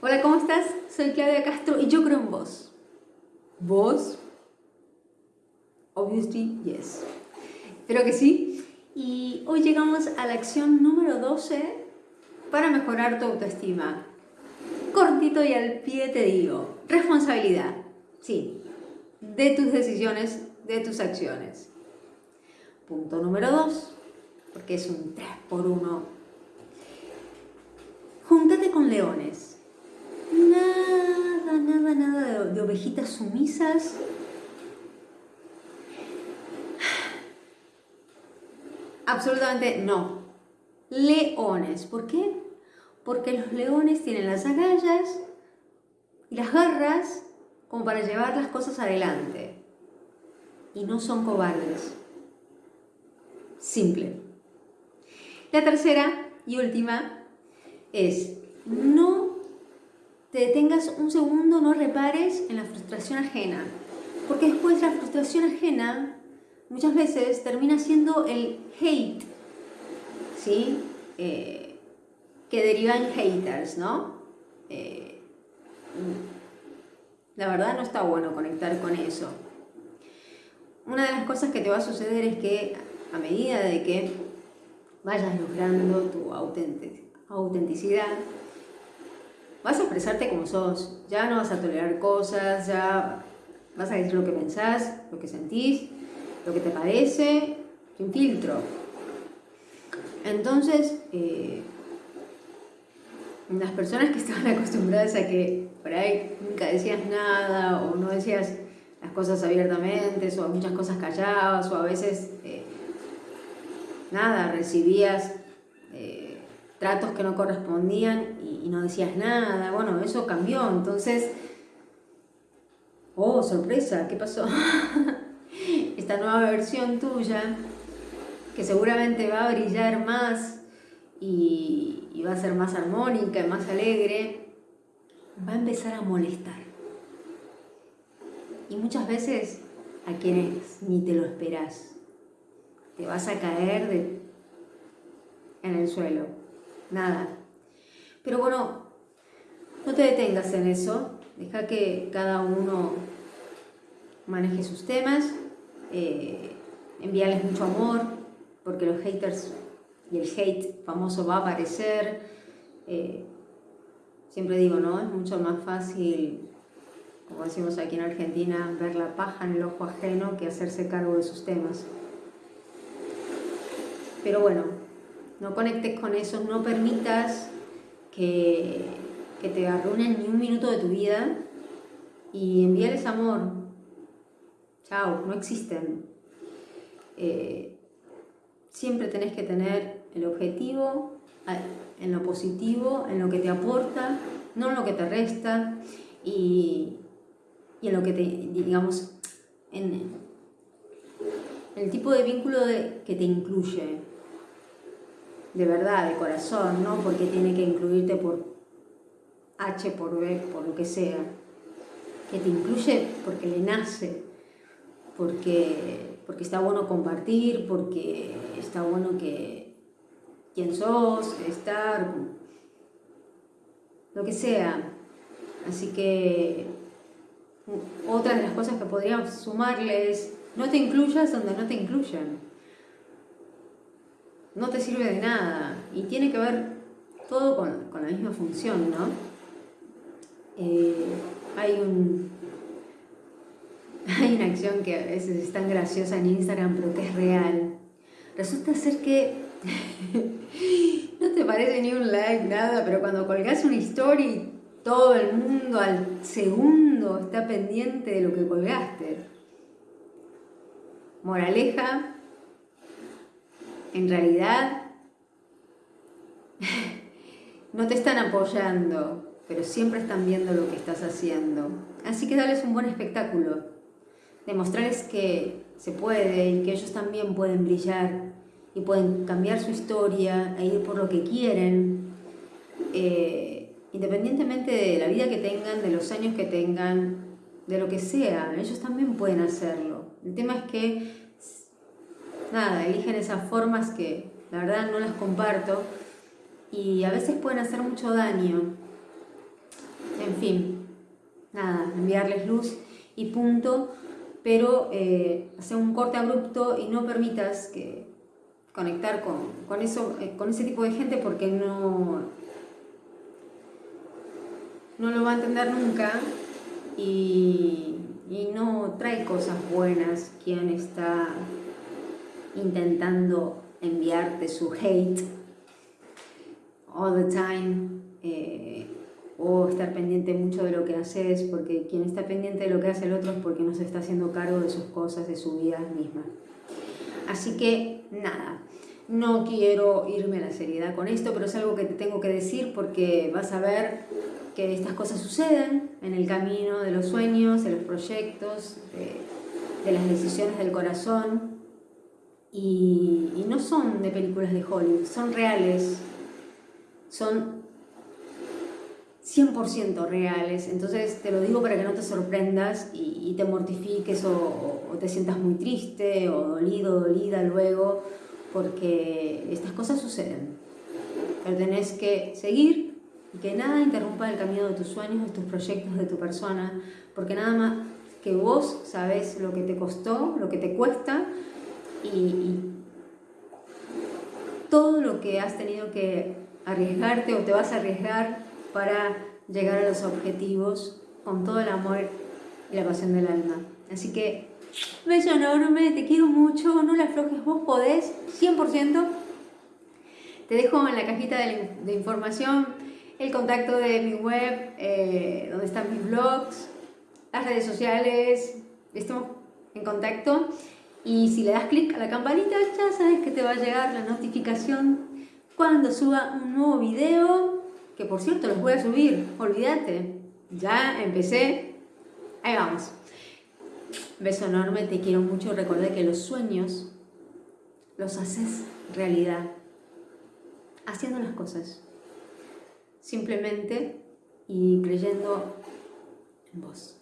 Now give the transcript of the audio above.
Hola, ¿cómo estás? Soy Claudia Castro y yo creo en vos. ¿Vos? Obviously, yes. Espero que sí. Y hoy llegamos a la acción número 12 para mejorar tu autoestima. Cortito y al pie te digo, responsabilidad. Sí, de tus decisiones, de tus acciones. Punto número 2, porque es un 3 por 1. Júntate con leones Nada, de, ovejitas sumisas. Absolutamente no. Leones. ¿Por qué? Porque los leones tienen las agallas y las garras como para llevar las cosas adelante. Y no son cobardes. Simple. La tercera y última es no te detengas un segundo, no repares en la frustración ajena. Porque después la frustración ajena muchas veces termina siendo el hate, ¿sí? Eh, que deriva en haters, ¿no? Eh, la verdad no está bueno conectar con eso. Una de las cosas que te va a suceder es que a medida de que vayas logrando tu autenticidad, vas a expresarte como sos, ya no vas a tolerar cosas, ya vas a decir lo que pensás, lo que sentís, lo que te parece, sin filtro. Entonces, eh, las personas que estaban acostumbradas a que por ahí nunca decías nada o no decías las cosas abiertamente o muchas cosas callabas o a veces eh, nada, recibías eh, tratos que no correspondían y, no decías nada. Bueno, eso cambió. Entonces, oh, sorpresa, ¿qué pasó? Esta nueva versión tuya, que seguramente va a brillar más y, va a ser más armónica más alegre, va a empezar a molestar. Y muchas veces a quienes ni te lo esperas. Te vas a caer en el suelo nada. Pero bueno, no te detengas en eso, deja que cada uno maneje sus temas, eh, envíales mucho amor, porque los haters y el hate famoso va a aparecer. Eh, siempre digo, ¿no? Es mucho más fácil, como decimos aquí en Argentina, ver la paja en el ojo ajeno que hacerse cargo de sus temas. Pero bueno, no conectes con eso, no permitas que, te arruinen ni un minuto de tu vida y envíales amor. Chao, no existen. Eh, siempre tenés que tener el objetivo en lo positivo, en lo que te aporta, no en lo que te resta y, en lo que te, digamos, en el tipo de vínculo que te incluye de verdad, de corazón, no porque tiene que incluirte por H, por B, por lo que sea, que te incluye porque le nace, porque, porque está bueno compartir, porque está bueno que quién sos, estar, lo que sea. Así que otra de las cosas que podríamos sumarles, no te incluyas donde no te incluyan no te sirve de nada y tiene que ver todo con, la misma función, ¿no? Eh, hay, un, hay una acción que a veces es tan graciosa en Instagram, pero que es real. Resulta ser que no te parece ni un like, nada, pero cuando colgas una story, todo el mundo al segundo está pendiente de lo que colgaste. Moraleja, en realidad no te están apoyando, pero siempre están viendo lo que estás haciendo. Así que dales un buen espectáculo, demostrarles que se puede y que ellos también pueden brillar y pueden cambiar su historia e ir por lo que quieren, eh, independientemente de la vida que tengan, de los años que tengan, de lo que sea, ellos también pueden hacerlo. El tema es que nada, eligen esas formas que la verdad no las comparto y a veces pueden hacer mucho daño. fin, nada, enviarles luz y punto, pero eh, hacer un corte abrupto y no permitas conectar con, eso, eh, con ese tipo de gente porque no, no lo va a entender nunca y, y no trae cosas buenas quien está intentando enviarte su hate all the time eh, o estar pendiente mucho de lo que haces porque quien está pendiente de lo que hace el otro es porque no se está haciendo cargo de sus cosas, de su vida misma. Así que nada, no quiero irme a la seriedad con esto, pero es algo que te tengo que decir porque vas a ver que estas cosas suceden en el camino de los sueños, de los proyectos, de, las decisiones del corazón y, y no son de películas de Hollywood, son reales, son 100% reales, entonces te lo digo para que no te sorprendas y, te mortifiques o, o, te sientas muy triste o dolido, dolida luego, porque estas cosas suceden. Pero tenés que seguir y que nada interrumpa el camino de tus sueños, de tus proyectos, de tu persona, porque nada más que vos sabes lo que te costó, lo que te cuesta y, y todo lo que has tenido que arriesgarte o te vas a arriesgar para llegar a los objetivos con todo el amor y la pasión del alma. Así que, beso enorme, te quiero mucho, no le aflojes, vos podés, 100%. Te dejo en la cajita de, información el contacto de mi web, eh, donde están mis blogs, las redes sociales, estamos en contacto. Y si le das clic a la campanita, ya sabes que te va a llegar la notificación cuando suba un nuevo video, que por cierto los voy a subir, olvídate, ya empecé, ahí vamos. Beso enorme, te quiero mucho, recuerda que los sueños los haces realidad, haciendo las cosas, simplemente y creyendo en vos.